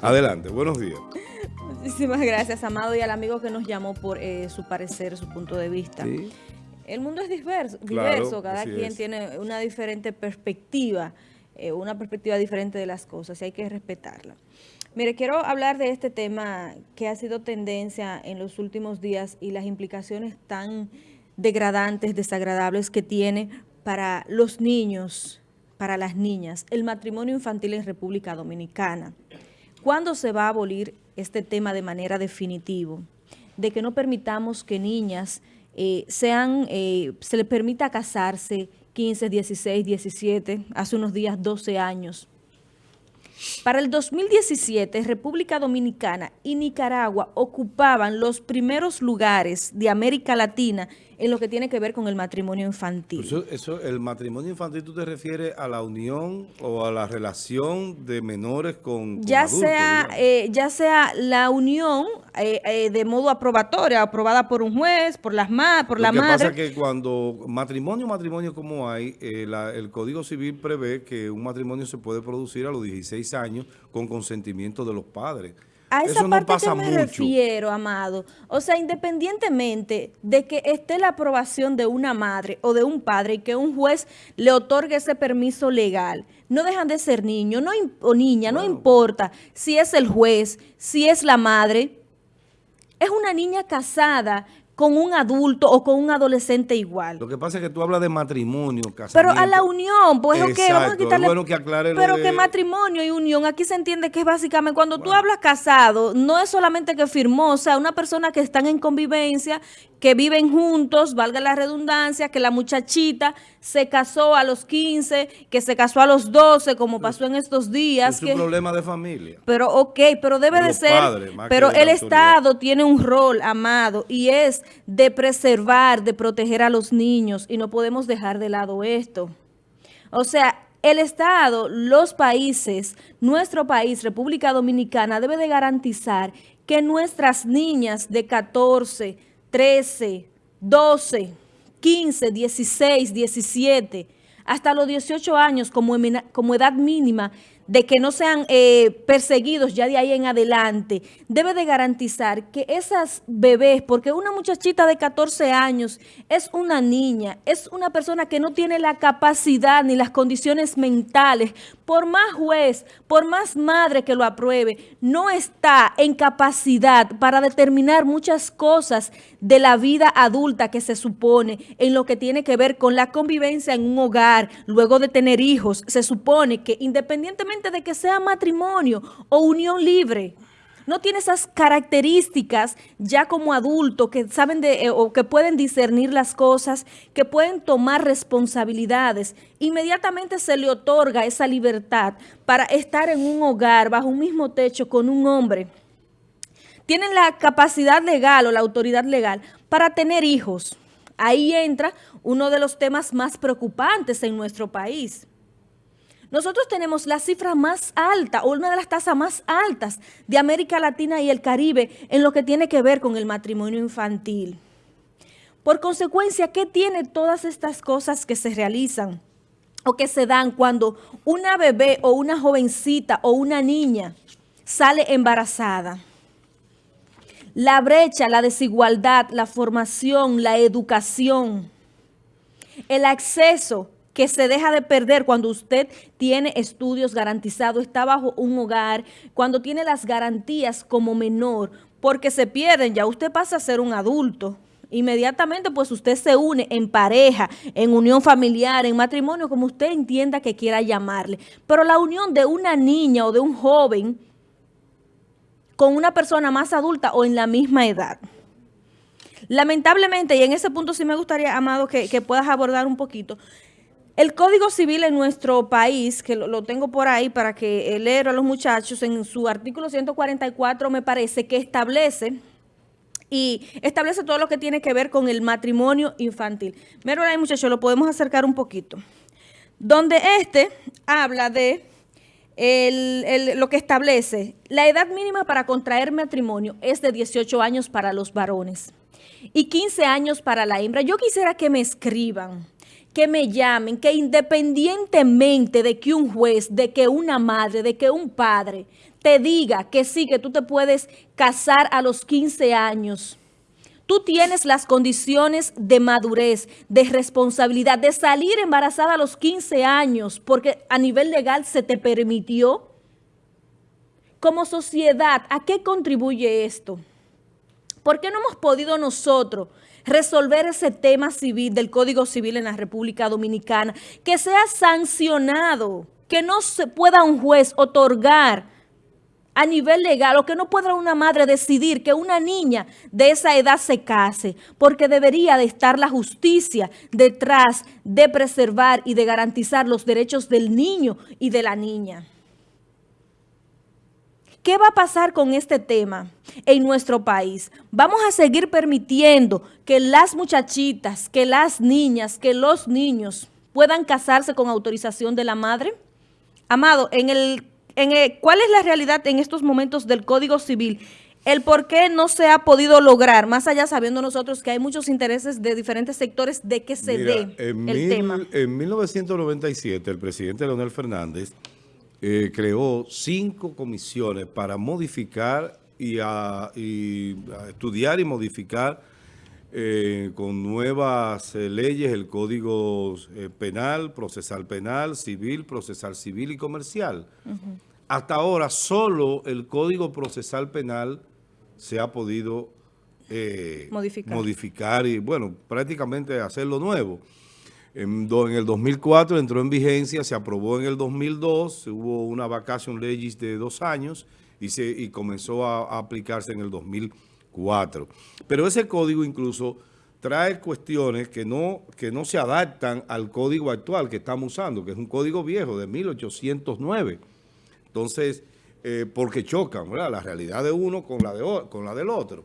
Adelante, buenos días. Muchísimas gracias, Amado, y al amigo que nos llamó por eh, su parecer, su punto de vista. El mundo es diverso, diverso cada quien tiene una diferente perspectiva, eh, una perspectiva diferente de las cosas y hay que respetarla. Mire, quiero hablar de este tema que ha sido tendencia en los últimos días y las implicaciones tan degradantes, desagradables que tiene para los niños, para las niñas, el matrimonio infantil en República Dominicana. ¿Cuándo se va a abolir este tema de manera definitiva? De que no permitamos que niñas eh, sean, eh, se les permita casarse 15, 16, 17, hace unos días 12 años. Para el 2017, República Dominicana y Nicaragua ocupaban los primeros lugares de América Latina en lo que tiene que ver con el matrimonio infantil. Eso, eso, el matrimonio infantil, ¿tú te refieres a la unión o a la relación de menores con, ya Sea, eh, ya sea la unión eh, eh, de modo aprobatorio, aprobada por un juez, por las ma por la madre. Lo que pasa que cuando matrimonio, matrimonio como hay, el Código Civil prevé que un matrimonio se puede producir a los 16 años con consentimiento de los padres. A esa parte que me refiero, Amado. O sea, independientemente de que esté la aprobación de una madre o de un padre y que un juez le otorgue ese permiso legal, no dejan de ser niños no, o niña, no importa si es el juez, si es la madre. Es una niña casada con un adulto o con un adolescente igual. Lo que pasa es que tú hablas de matrimonio, casamiento. Pero a la unión, pues ok, vamos a quitarle... bueno que aclare Pero que matrimonio y unión, aquí se entiende que es básicamente, cuando tú hablas casado, no es solamente que firmó, o sea, una persona que están en convivencia, que viven juntos, valga la redundancia, que la muchachita se casó a los 15, que se casó a los 12, como pasó en estos días. Es un problema de familia. Pero ok, pero debe de, ser, pero el Estado tiene un rol, amado, y es de preservar, de proteger a los niños, y no podemos dejar de lado esto. O sea, el Estado, los países, nuestro país, República Dominicana, debe de garantizar que nuestras niñas de 14, 13, 12, 15, 16, 17, hasta los 18 años como, como edad mínima de que no sean eh, perseguidos ya de ahí en adelante, debe de garantizar que esas bebés, porque una muchachita de 14 años es una niña, es una persona que no tiene la capacidad ni las condiciones mentales, por más juez, por más madre que lo apruebe, no está en capacidad para determinar muchas cosas de la vida adulta que se supone en lo que tiene que ver con la convivencia en un hogar, luego de tener hijos, se supone que independientemente de que sea matrimonio o unión libre. No tiene esas características ya como adulto que saben de, eh, o que pueden discernir las cosas, que pueden tomar responsabilidades. Inmediatamente se le otorga esa libertad para estar en un hogar bajo un mismo techo con un hombre. Tienen la capacidad legal o la autoridad legal para tener hijos. Ahí entra uno de los temas más preocupantes en nuestro país. Nosotros tenemos la cifra más alta o una de las tasas más altas de América Latina y el Caribe en lo que tiene que ver con el matrimonio infantil. Por consecuencia, ¿qué tiene todas estas cosas que se realizan o que se dan cuando una bebé o una jovencita o una niña sale embarazada? La brecha, la desigualdad, la formación, la educación, el acceso que se deja de perder cuando usted tiene estudios garantizados, está bajo un hogar, cuando tiene las garantías como menor, porque se pierden, ya usted pasa a ser un adulto. Inmediatamente pues usted se une en pareja, en unión familiar, en matrimonio, como usted entienda que quiera llamarle. Pero la unión de una niña o de un joven con una persona más adulta o en la misma edad. Lamentablemente, y en ese punto sí me gustaría, Amado, que, que puedas abordar un poquito, el Código Civil en nuestro país, que lo, tengo por ahí para que leer a los muchachos, en su artículo 144 me parece que establece y establece todo lo que tiene que ver con el matrimonio infantil. Mero ahí muchachos, lo podemos acercar un poquito. Donde este habla de lo que establece, la edad mínima para contraer matrimonio es de 18 años para los varones y 15 años para la hembra. Yo quisiera que me escriban que me llamen, que independientemente de que un juez, de que una madre, de que un padre te diga que sí, que tú te puedes casar a los 15 años, tú tienes las condiciones de madurez, de responsabilidad, de salir embarazada a los 15 años, porque a nivel legal se te permitió. Como sociedad, ¿a qué contribuye esto? ¿Por qué no hemos podido nosotros resolver ese tema civil del Código Civil en la República Dominicana, que sea sancionado, que no se pueda un juez otorgar a nivel legal o que no pueda una madre decidir que una niña de esa edad se case, porque debería de estar la justicia detrás de preservar y de garantizar los derechos del niño y de la niña. ¿Qué va a pasar con este tema en nuestro país? ¿Vamos a seguir permitiendo que las muchachitas, que las niñas, que los niños puedan casarse con autorización de la madre? Amado, en el, en ¿cuál es la realidad en estos momentos del Código Civil? El por qué no se ha podido lograr, más allá sabiendo nosotros que hay muchos intereses de diferentes sectores de que se dé el tema. En 1997, el presidente Leonel Fernández eh, creó cinco comisiones para modificar y, a, estudiar y modificar eh, con nuevas eh, leyes el Código Penal, Procesal Penal, Civil, Procesal Civil y Comercial. Hasta ahora solo el Código Procesal Penal se ha podido modificar. modificar y, bueno, prácticamente hacerlo nuevo. En, el 2004 entró en vigencia, se aprobó en el 2002, hubo una vacación legis de dos años y, se, y comenzó a, aplicarse en el 2004. Pero ese código incluso trae cuestiones que no, que no se adaptan al código actual que estamos usando, que es un código viejo de 1809. Entonces, eh, porque chocan la realidad de uno con la, de, con la del otro.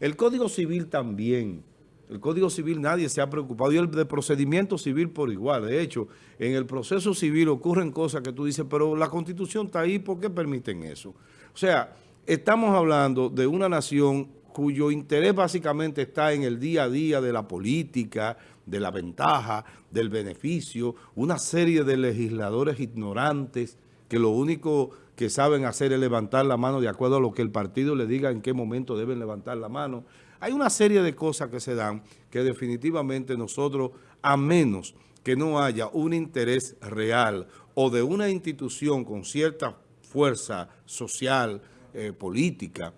El Código Civil también el Código Civil nadie se ha preocupado y el de procedimiento civil por igual. De hecho, en el proceso civil ocurren cosas que tú dices, pero la Constitución está ahí, ¿por qué permiten eso? O sea, estamos hablando de una nación cuyo interés básicamente está en el día a día de la política, de la ventaja, del beneficio, una serie de legisladores ignorantes que lo único que saben hacer es levantar la mano de acuerdo a lo que el partido le diga en qué momento deben levantar la mano. Hay una serie de cosas que se dan que definitivamente nosotros, a menos que no haya un interés real o de una institución con cierta fuerza social, eh, política,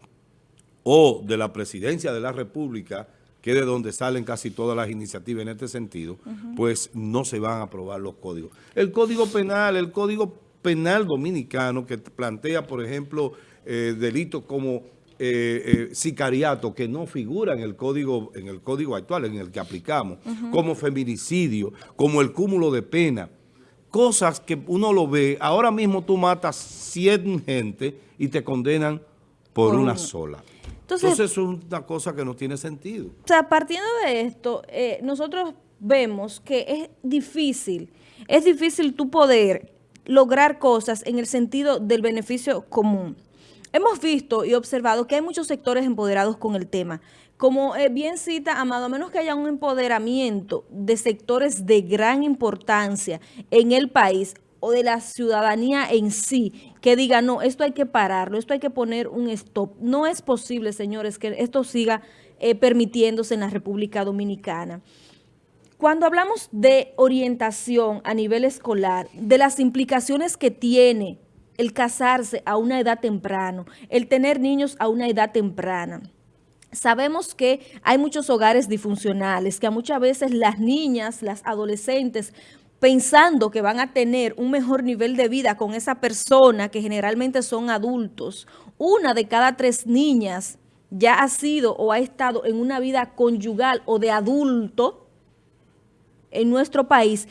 o de la presidencia de la República, que es de donde salen casi todas las iniciativas en este sentido, pues no se van a aprobar los códigos. El Código Penal, el Código Penal Dominicano, que plantea, por ejemplo, eh, delitos como eh, eh, sicariato que no figura en el código en el código actual, en el que aplicamos, como feminicidio, como el cúmulo de pena. Cosas que uno lo ve, ahora mismo tú matas 100 gente y te condenan por, una sola. Entonces, es una cosa que no tiene sentido. O sea, partiendo de esto, eh, nosotros vemos que es difícil, es difícil tú poder lograr cosas en el sentido del beneficio común. Hemos visto y observado que hay muchos sectores empoderados con el tema. Como eh, bien cita Amado, a menos que haya un empoderamiento de sectores de gran importancia en el país o de la ciudadanía en sí, que diga, no, esto hay que pararlo, esto hay que poner un stop. No es posible, señores, que esto siga eh, permitiéndose en la República Dominicana. Cuando hablamos de orientación a nivel escolar, de las implicaciones que tiene el casarse a una edad temprana, el tener niños a una edad temprana. Sabemos que hay muchos hogares disfuncionales, que muchas veces las niñas, las adolescentes, pensando que van a tener un mejor nivel de vida con esa persona, que generalmente son adultos, una de cada tres niñas ya ha sido o ha estado en una vida conyugal o de adulto en nuestro país,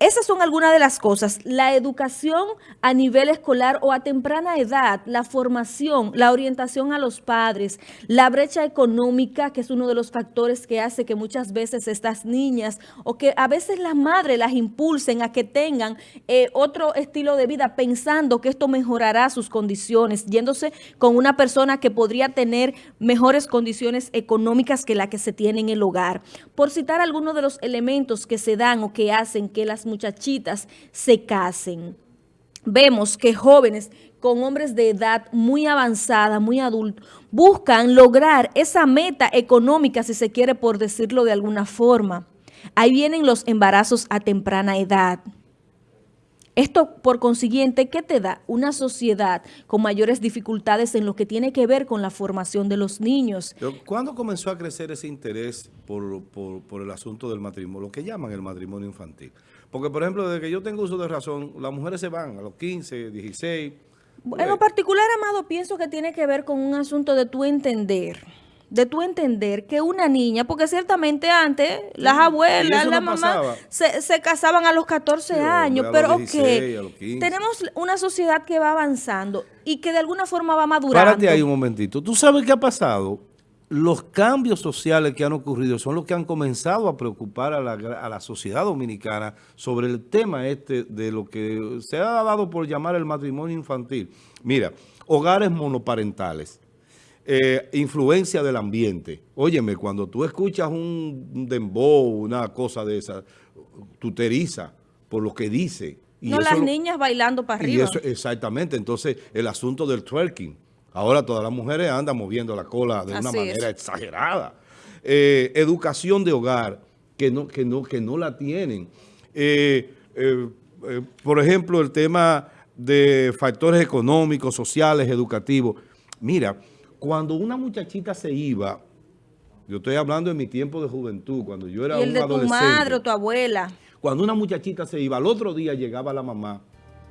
esas son algunas de las cosas. La educación a nivel escolar o a temprana edad, la formación, la orientación a los padres, la brecha económica, que es uno de los factores que hace que muchas veces estas niñas o que a veces las madres las impulsen a que tengan eh, otro estilo de vida pensando que esto mejorará sus condiciones, yéndose con una persona que podría tener mejores condiciones económicas que la que se tiene en el hogar. Por citar algunos de los elementos que se dan o que hacen que las muchachitas se casen. Vemos que jóvenes con hombres de edad muy avanzada, muy adultos, buscan lograr esa meta económica, si se quiere por decirlo de alguna forma. Ahí vienen los embarazos a temprana edad. Esto, por consiguiente, ¿qué te da? Una sociedad con mayores dificultades en lo que tiene que ver con la formación de los niños. ¿Cuándo comenzó a crecer ese interés por, por el asunto del matrimonio, lo que llaman el matrimonio infantil? Porque, por ejemplo, desde que yo tengo uso de razón, las mujeres se van a los 15, 16. En lo particular, Amado, pienso que tiene que ver con un asunto de tu entender de tu entender que una niña, porque ciertamente antes las abuelas, las mamás se, casaban a los 14 años, pero ok, tenemos una sociedad que va avanzando y que de alguna forma va madurando. Párate ahí un momentito. ¿Tú sabes qué ha pasado? Los cambios sociales que han ocurrido son los que han comenzado a preocupar a la, sociedad dominicana sobre el tema este de lo que se ha dado por llamar el matrimonio infantil. Mira, hogares monoparentales, eh, influencia del ambiente. Óyeme, cuando tú escuchas un dembow, una cosa de esa, tú te por lo que dice. no las niñas bailando para arriba. exactamente, entonces el asunto del twerking Ahora todas las mujeres andan moviendo la cola de una manera exagerada. Eh, educación de hogar, que no, que no, que no la tienen. Eh, eh, por ejemplo, el tema de factores económicos, sociales, educativos. Mira, cuando una muchachita se iba, yo estoy hablando de mi tiempo de juventud, cuando yo era ¿Y el de tu madre o tu abuela? Cuando una muchachita se iba, al otro día llegaba la mamá.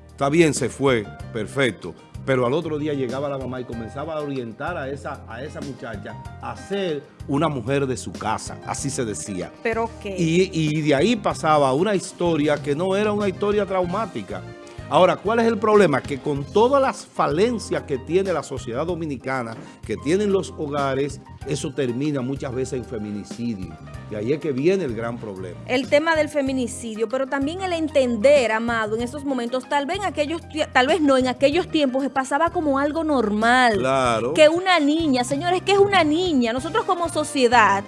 Está bien, se fue, perfecto pero al otro día llegaba la mamá y comenzaba a orientar a esa, a esa muchacha a ser una mujer de su casa, así se decía. ¿Pero qué? Y, y de ahí pasaba una historia que no era una historia traumática, Ahora, ¿cuál es el problema? Que con todas las falencias que tiene la sociedad dominicana, que tienen los hogares, eso termina muchas veces en feminicidio. Y ahí es que viene el gran problema. El tema del feminicidio, pero también el entender, Amado, en estos momentos, tal vez en aquellos, tal vez no, en aquellos tiempos pasaba como algo normal. Claro. Que una niña, señores, que es una niña. Nosotros como sociedad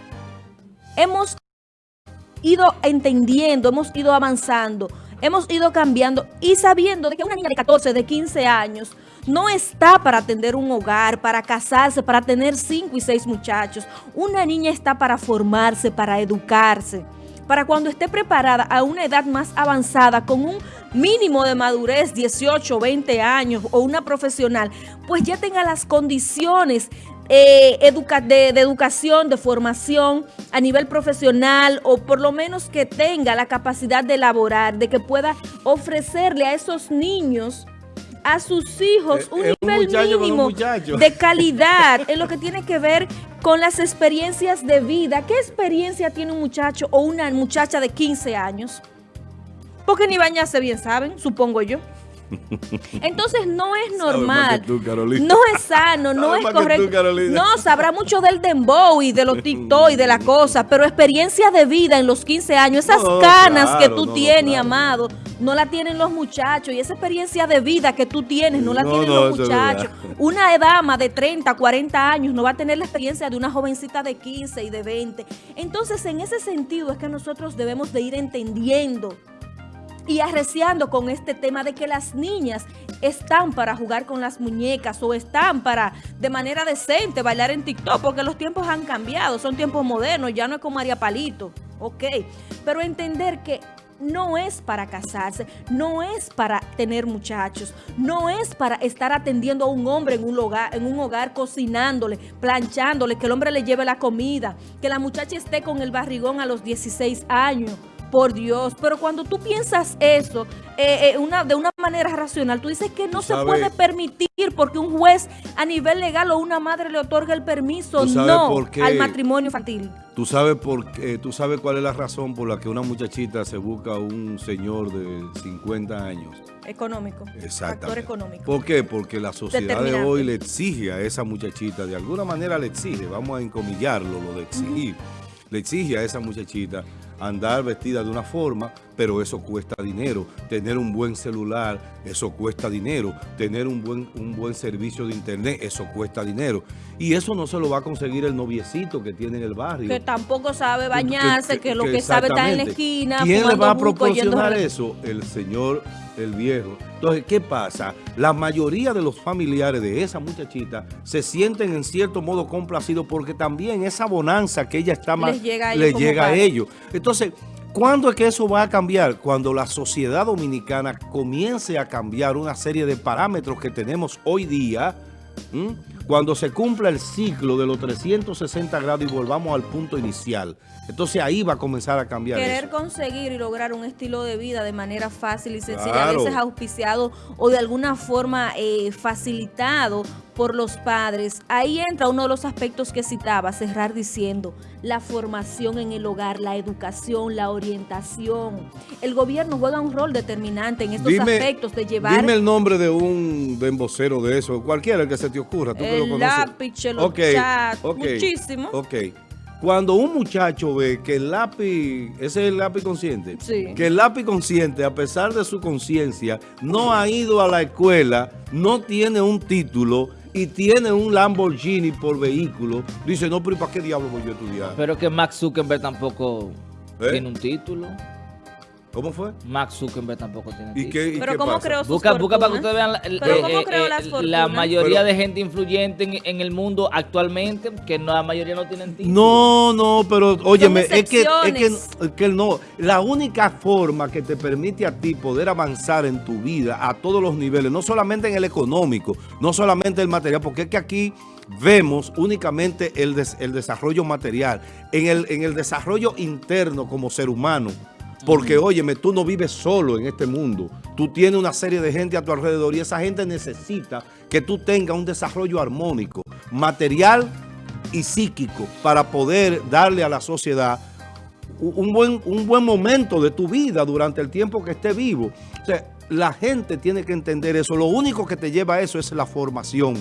hemos ido entendiendo, hemos ido avanzando hemos ido cambiando y sabiendo de que una niña de 14, de 15 años no está para atender un hogar, para casarse, para tener 5 y 6 muchachos. Una niña está para formarse, para educarse, para cuando esté preparada a una edad más avanzada, con un mínimo de madurez, 18, 20 años o una profesional, pues ya tenga las condiciones eh, de, educación, de formación a nivel profesional o por lo menos que tenga la capacidad de elaborar, de que pueda ofrecerle a esos niños a sus hijos eh, un nivel mínimo de calidad en lo que tiene que ver con las experiencias de vida. ¿Qué experiencia tiene un muchacho o una muchacha de 15 años? Porque ni bañarse bien saben, supongo yo. Entonces no es normal, no es sano, no es correcto. no, sabrá mucho del dembow y de los TikTok y de la cosa, pero experiencia de vida en los 15 años, esas canas que tú tienes, amado, no la tienen los muchachos y esa experiencia de vida que tú tienes no la tienen los muchachos. Una dama de 30, 40 años no va a tener la experiencia de una jovencita de 15 y de 20. Entonces, en ese sentido es que nosotros debemos de ir entendiendo y arreciando con este tema de que las niñas están para jugar con las muñecas o están para de manera decente bailar en TikTok porque los tiempos han cambiado, son tiempos modernos, ya no es como María Palito, ok, pero entender que no es para casarse, no es para tener muchachos, no es para estar atendiendo a un hombre en un hogar, en un hogar cocinándole, planchándole, que el hombre le lleve la comida, que la muchacha esté con el barrigón a los 16 años, Por Dios, pero cuando tú piensas eso eh, eh, una, de una manera racional, tú dices que no se puede permitir porque un juez a nivel legal o una madre le otorga el permiso no al matrimonio infantil. ¿Tú sabes, por qué, ¿Tú sabes cuál es la razón por la que una muchachita se busca un señor de 50 años? Económico. Exacto. Factor económico. ¿Por qué? Porque la sociedad de hoy le exige a esa muchachita, de alguna manera le exige, vamos a encomillarlo, lo de exigir, le exige a esa muchachita andar vestida de una forma, pero eso cuesta dinero. Tener un buen celular, eso cuesta dinero. Tener un buen, un buen servicio de internet, eso cuesta dinero. Y eso no se lo va a conseguir el noviecito que tiene en el barrio. Que tampoco sabe bañarse, que, lo que, sabe está en la esquina. ¿Quién le va a proporcionar eso? El señor, el viejo. Entonces, ¿qué pasa? La mayoría de los familiares de esa muchachita se sienten en cierto modo complacidos porque también esa bonanza que ella está más... Les llega a ellos. llega a ellos. Entonces, ¿Cuándo es que eso va a cambiar? Cuando la sociedad dominicana comience a cambiar una serie de parámetros que tenemos hoy día, cuando se cumpla el ciclo de los 360 grados y volvamos al punto inicial. Entonces ahí va a comenzar a cambiar Querer conseguir y lograr un estilo de vida de manera fácil y sencilla, a veces auspiciado o de alguna forma eh, facilitado por los padres. Ahí entra uno de los aspectos que citaba, cerrar diciendo, la formación en el hogar, la educación, la orientación. El gobierno juega un rol determinante en estos aspectos de llevar... Dime el nombre de un de vocero de eso, cualquiera el que se te ocurra, tú el que lo lápiz, el okay, muchísimo. Ok, cuando un muchacho ve que el lápiz, ese es el lápiz consciente, que el lápiz consciente, a pesar de su conciencia, no ha ido a la escuela, no tiene un título y tiene un Lamborghini por vehículo, dice, no, pero ¿para qué diablo voy yo a estudiar? Pero que Max Zuckerberg tampoco ¿Eh? tiene un título. ¿Cómo fue? Max Zuckerberg tampoco tiene ¿Y qué, ¿Pero cómo creó sus busca, busca para que ustedes vean la, eh, eh, la mayoría de gente influyente en, el mundo actualmente, que la mayoría no tienen título. No, no, pero óyeme, es que, es que, es que no. La única forma que te permite a ti poder avanzar en tu vida a todos los niveles, no solamente en el económico, no solamente el material, porque es que aquí vemos únicamente el, el desarrollo material, en el, en el desarrollo interno como ser humano, porque, óyeme, tú no vives solo en este mundo. Tú tienes una serie de gente a tu alrededor y esa gente necesita que tú tengas un desarrollo armónico, material y psíquico para poder darle a la sociedad un buen, un buen momento de tu vida durante el tiempo que esté vivo. O sea, la gente tiene que entender eso. Lo único que te lleva a eso es la formación.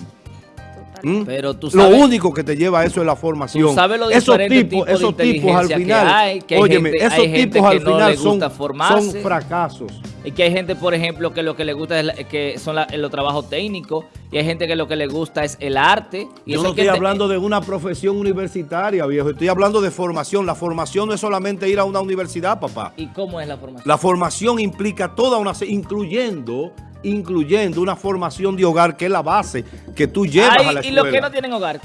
¿Mm? Pero tú sabes, lo único que te lleva a eso es la formación. Tú sabes lo esos tipos, esos tipos al final, que hay, que óyeme, gente, esos tipos al final son, son, fracasos. Y que hay gente, por ejemplo, que lo que le gusta es que son los trabajos técnicos y hay gente que lo que le gusta es el arte. Y Yo no estoy hablando de una profesión universitaria, viejo. Estoy hablando de formación. La formación no es solamente ir a una universidad, papá. ¿Y cómo es la formación? La formación implica toda una... incluyendo incluyendo una formación de hogar que es la base que tú llevas a la escuela. Y los que no tienen hogar,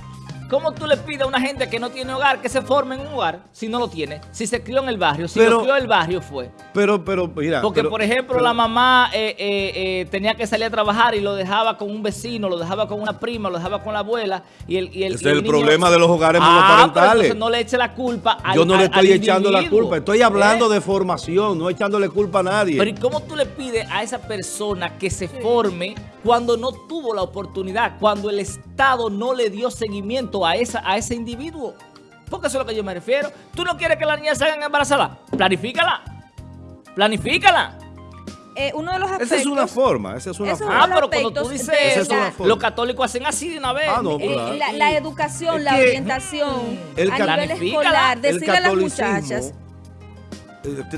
¿Cómo tú le pides a una gente que no tiene hogar que se forme en un hogar si no lo tiene? Si se crió en el barrio, si lo crió el barrio fue. Pero, pero, mira. Porque, por ejemplo, la mamá eh, eh, eh, tenía que salir a trabajar y lo dejaba con un vecino, lo dejaba con una prima, lo dejaba con la abuela. Y el, y el, Ese es el, problema de los hogares ah, monoparentales. no le eche la culpa al Yo no le estoy echando la culpa. Estoy hablando de formación, no echándole culpa a nadie. Pero ¿y cómo tú le pides a esa persona que se forme cuando no tuvo la oportunidad, cuando el Estado no le dio seguimiento a, esa, a ese individuo. Porque eso es lo que yo me refiero. ¿Tú no quieres que la niña se hagan embarazada? Planifícala. Planifícala. Eh, uno de los aspectos, esa es una forma, esa es una forma. Ah, pero cuando tú dices eso, los católicos hacen así de una vez. Ah, no, eh, la, educación, la orientación el a nivel escolar, decirle a las muchachas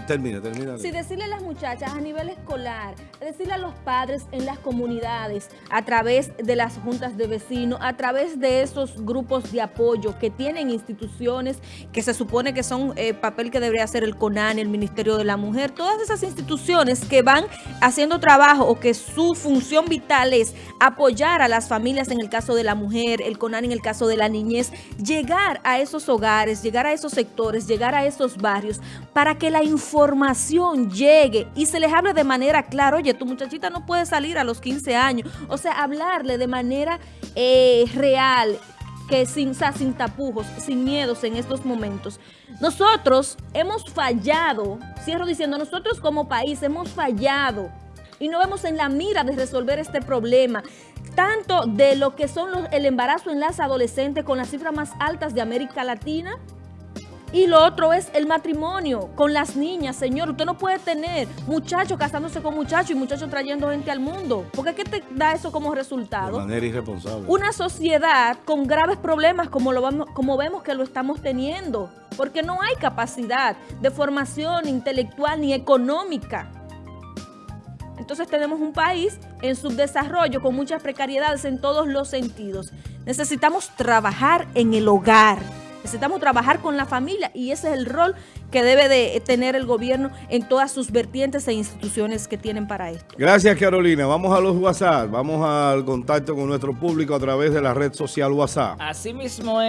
termina, termina. Sí, decirle a las muchachas a nivel escolar, decirle a los padres en las comunidades, a través de las juntas de vecinos, a través de esos grupos de apoyo que tienen instituciones que se supone que son eh, papel que debería hacer el CONAN, el Ministerio de la Mujer, todas esas instituciones que van haciendo trabajo o que su función vital es apoyar a las familias en el caso de la mujer, el CONAN en el caso de la niñez, llegar a esos hogares, llegar a esos sectores, llegar a esos barrios para que la información llegue y se les hable de manera clara, oye, tu muchachita no puede salir a los 15 años, o sea, hablarle de manera eh, real, que sin, sin tapujos, sin miedos en estos momentos. Nosotros hemos fallado, cierro diciendo, nosotros como país hemos fallado y no vemos en la mira de resolver este problema, tanto de lo que son los, el embarazo en las adolescentes con las cifras más altas de América Latina, y lo otro es el matrimonio con las niñas. Señor, usted no puede tener muchachos casándose con muchachos y muchachos trayendo gente al mundo. Porque ¿qué te da eso como resultado? De manera irresponsable. Una sociedad con graves problemas como, lo vamos, como vemos que lo estamos teniendo. Porque no hay capacidad de formación intelectual ni económica. Entonces tenemos un país en subdesarrollo con muchas precariedades en todos los sentidos. Necesitamos trabajar en el hogar. Necesitamos trabajar con la familia y ese es el rol que debe de tener el gobierno en todas sus vertientes e instituciones que tienen para esto. Gracias, Carolina. Vamos a los WhatsApp. Vamos al contacto con nuestro público a través de la red social WhatsApp. Así mismo es.